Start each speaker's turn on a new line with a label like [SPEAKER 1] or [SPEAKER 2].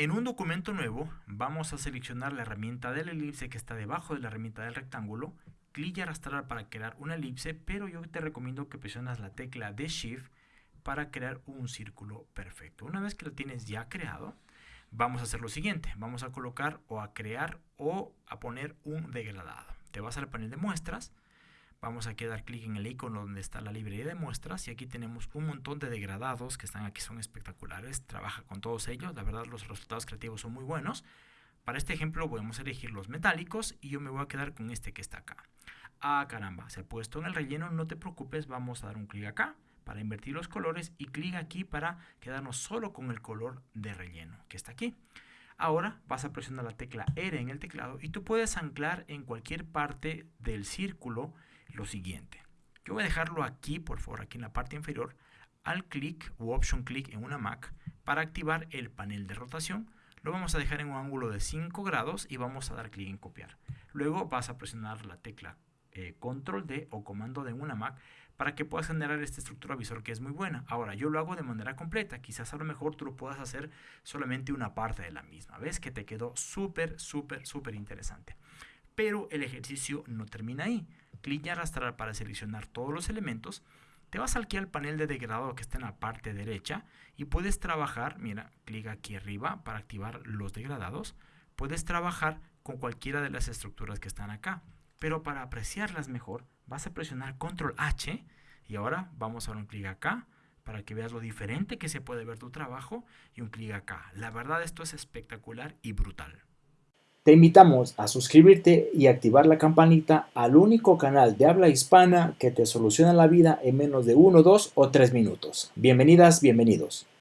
[SPEAKER 1] En un documento nuevo vamos a seleccionar la herramienta de la elipse que está debajo de la herramienta del rectángulo, clic y arrastrar para crear una elipse, pero yo te recomiendo que presionas la tecla de Shift para crear un círculo perfecto. Una vez que lo tienes ya creado, vamos a hacer lo siguiente. Vamos a colocar o a crear o a poner un degradado. Te vas al panel de muestras, Vamos a dar clic en el icono donde está la librería de muestras y aquí tenemos un montón de degradados que están aquí, son espectaculares. Trabaja con todos ellos, la verdad los resultados creativos son muy buenos. Para este ejemplo podemos elegir los metálicos y yo me voy a quedar con este que está acá. Ah, caramba, se ha puesto en el relleno, no te preocupes, vamos a dar un clic acá para invertir los colores y clic aquí para quedarnos solo con el color de relleno que está aquí. Ahora vas a presionar la tecla R en el teclado y tú puedes anclar en cualquier parte del círculo lo siguiente. Yo voy a dejarlo aquí, por favor, aquí en la parte inferior, al clic o option click en una Mac para activar el panel de rotación. Lo vamos a dejar en un ángulo de 5 grados y vamos a dar clic en copiar. Luego vas a presionar la tecla eh, control D o comando D en una Mac para que puedas generar esta estructura visual que es muy buena. Ahora, yo lo hago de manera completa. Quizás a lo mejor tú lo puedas hacer solamente una parte de la misma. ¿Ves? Que te quedó súper, súper, súper interesante. Pero el ejercicio no termina ahí. Clic y arrastrar para seleccionar todos los elementos. Te vas aquí al panel de degradado que está en la parte derecha y puedes trabajar, mira, clic aquí arriba para activar los degradados. Puedes trabajar con cualquiera de las estructuras que están acá. Pero para apreciarlas mejor, vas a presionar Control H y ahora vamos a dar un clic acá para que veas lo diferente que se puede ver tu trabajo y un clic acá. La verdad esto es espectacular y brutal.
[SPEAKER 2] Te invitamos a suscribirte y activar la campanita al único canal de habla hispana que te soluciona la vida en menos de 1, 2 o 3 minutos. Bienvenidas, bienvenidos.